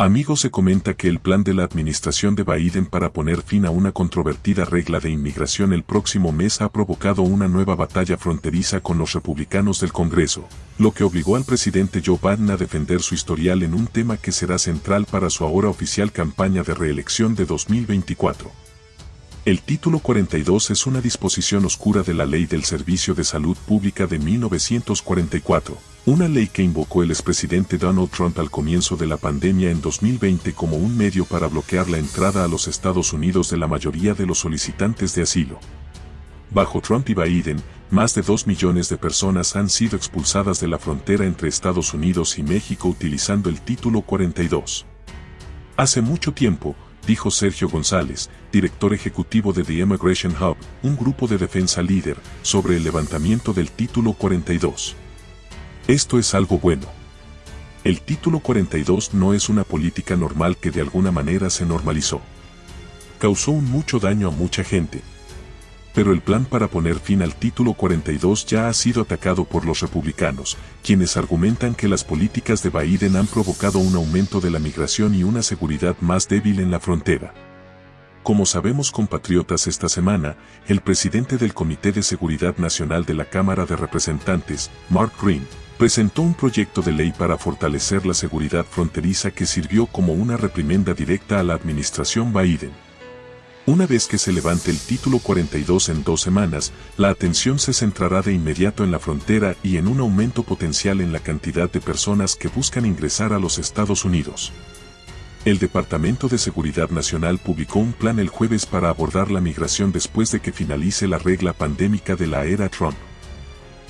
Amigos se comenta que el plan de la administración de Biden para poner fin a una controvertida regla de inmigración el próximo mes ha provocado una nueva batalla fronteriza con los republicanos del Congreso, lo que obligó al presidente Joe Biden a defender su historial en un tema que será central para su ahora oficial campaña de reelección de 2024. El título 42 es una disposición oscura de la Ley del Servicio de Salud Pública de 1944, una ley que invocó el expresidente Donald Trump al comienzo de la pandemia en 2020 como un medio para bloquear la entrada a los Estados Unidos de la mayoría de los solicitantes de asilo. Bajo Trump y Biden, más de 2 millones de personas han sido expulsadas de la frontera entre Estados Unidos y México utilizando el título 42. Hace mucho tiempo, dijo Sergio González, director ejecutivo de The Immigration Hub, un grupo de defensa líder, sobre el levantamiento del título 42. Esto es algo bueno. El título 42 no es una política normal que de alguna manera se normalizó. Causó mucho daño a mucha gente, pero el plan para poner fin al título 42 ya ha sido atacado por los republicanos, quienes argumentan que las políticas de Biden han provocado un aumento de la migración y una seguridad más débil en la frontera. Como sabemos compatriotas esta semana, el presidente del Comité de Seguridad Nacional de la Cámara de Representantes, Mark Green, presentó un proyecto de ley para fortalecer la seguridad fronteriza que sirvió como una reprimenda directa a la administración Biden. Una vez que se levante el título 42 en dos semanas, la atención se centrará de inmediato en la frontera y en un aumento potencial en la cantidad de personas que buscan ingresar a los Estados Unidos. El Departamento de Seguridad Nacional publicó un plan el jueves para abordar la migración después de que finalice la regla pandémica de la era Trump.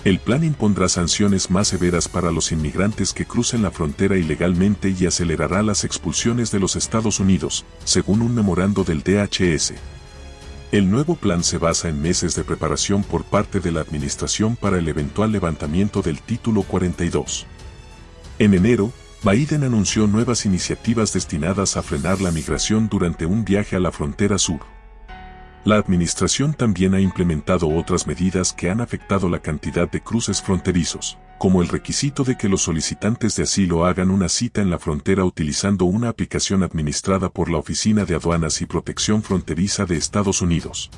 El plan impondrá sanciones más severas para los inmigrantes que crucen la frontera ilegalmente y acelerará las expulsiones de los Estados Unidos, según un memorando del DHS. El nuevo plan se basa en meses de preparación por parte de la Administración para el eventual levantamiento del Título 42. En enero, Biden anunció nuevas iniciativas destinadas a frenar la migración durante un viaje a la frontera sur. La administración también ha implementado otras medidas que han afectado la cantidad de cruces fronterizos, como el requisito de que los solicitantes de asilo hagan una cita en la frontera utilizando una aplicación administrada por la Oficina de Aduanas y Protección Fronteriza de Estados Unidos.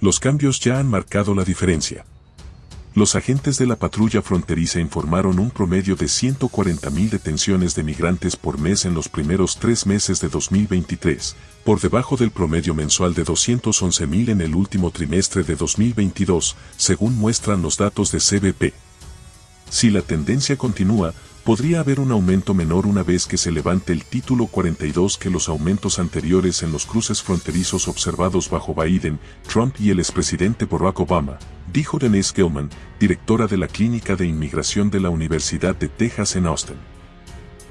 Los cambios ya han marcado la diferencia. Los agentes de la patrulla fronteriza informaron un promedio de 140.000 detenciones de migrantes por mes en los primeros tres meses de 2023, por debajo del promedio mensual de 211.000 en el último trimestre de 2022, según muestran los datos de CBP. Si la tendencia continúa, podría haber un aumento menor una vez que se levante el título 42 que los aumentos anteriores en los cruces fronterizos observados bajo Biden, Trump y el expresidente Barack Obama, dijo Denise Gilman, directora de la Clínica de Inmigración de la Universidad de Texas en Austin.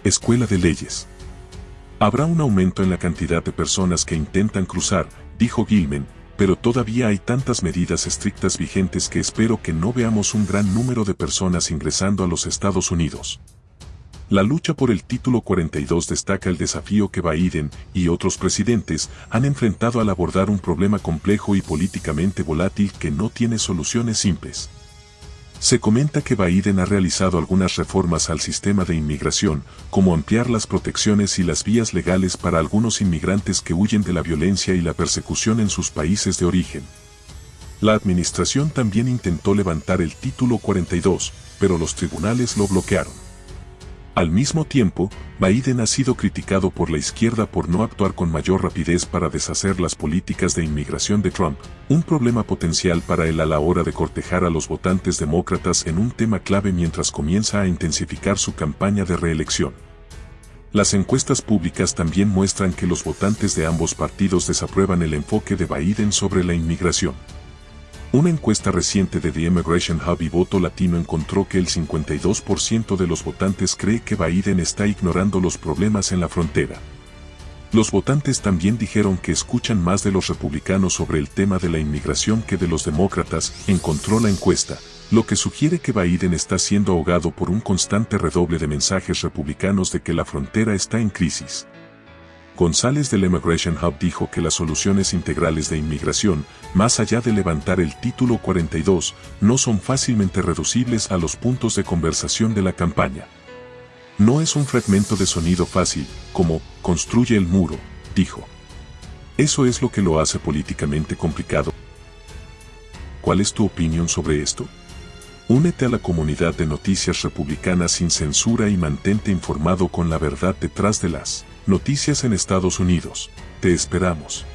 Escuela de Leyes. Habrá un aumento en la cantidad de personas que intentan cruzar, dijo Gilman, pero todavía hay tantas medidas estrictas vigentes que espero que no veamos un gran número de personas ingresando a los Estados Unidos. La lucha por el título 42 destaca el desafío que Biden y otros presidentes han enfrentado al abordar un problema complejo y políticamente volátil que no tiene soluciones simples. Se comenta que Biden ha realizado algunas reformas al sistema de inmigración, como ampliar las protecciones y las vías legales para algunos inmigrantes que huyen de la violencia y la persecución en sus países de origen. La administración también intentó levantar el título 42, pero los tribunales lo bloquearon. Al mismo tiempo, Biden ha sido criticado por la izquierda por no actuar con mayor rapidez para deshacer las políticas de inmigración de Trump, un problema potencial para él a la hora de cortejar a los votantes demócratas en un tema clave mientras comienza a intensificar su campaña de reelección. Las encuestas públicas también muestran que los votantes de ambos partidos desaprueban el enfoque de Biden sobre la inmigración. Una encuesta reciente de The Immigration Hub y Voto Latino encontró que el 52% de los votantes cree que Biden está ignorando los problemas en la frontera. Los votantes también dijeron que escuchan más de los republicanos sobre el tema de la inmigración que de los demócratas, encontró la encuesta, lo que sugiere que Biden está siendo ahogado por un constante redoble de mensajes republicanos de que la frontera está en crisis. González del Immigration Hub dijo que las soluciones integrales de inmigración, más allá de levantar el título 42, no son fácilmente reducibles a los puntos de conversación de la campaña. No es un fragmento de sonido fácil, como, construye el muro, dijo. Eso es lo que lo hace políticamente complicado. ¿Cuál es tu opinión sobre esto? Únete a la comunidad de noticias republicanas sin censura y mantente informado con la verdad detrás de las noticias en Estados Unidos. Te esperamos.